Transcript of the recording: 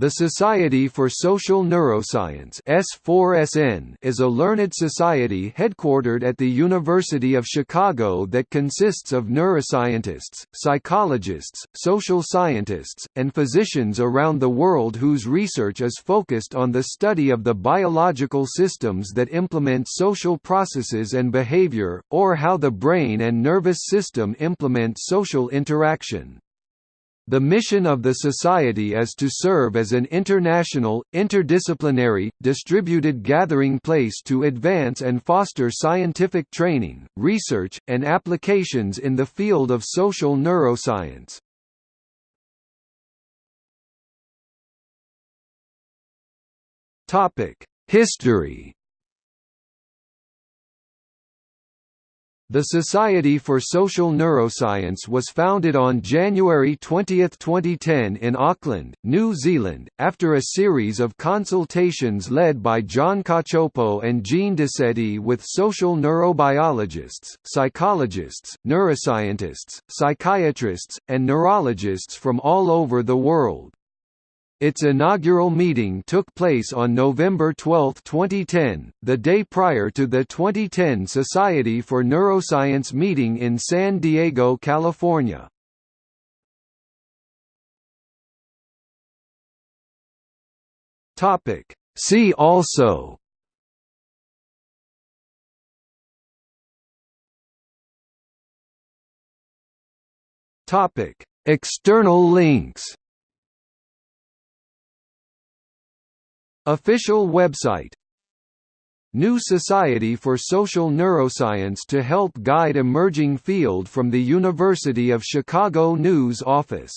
The Society for Social Neuroscience S4SN is a learned society headquartered at the University of Chicago that consists of neuroscientists, psychologists, social scientists, and physicians around the world whose research is focused on the study of the biological systems that implement social processes and behavior, or how the brain and nervous system implement social interaction. The mission of the Society is to serve as an international, interdisciplinary, distributed gathering place to advance and foster scientific training, research, and applications in the field of social neuroscience. History The Society for Social Neuroscience was founded on January 20, 2010 in Auckland, New Zealand, after a series of consultations led by John Cacioppo and Jean Decety with social neurobiologists, psychologists, neuroscientists, psychiatrists, and neurologists from all over the world. Its inaugural meeting took place on November 12, 2010, the day prior to the 2010 Society for Neuroscience meeting in San Diego, California. See also External links Official website. New Society for Social Neuroscience to help guide emerging field from the University of Chicago News Office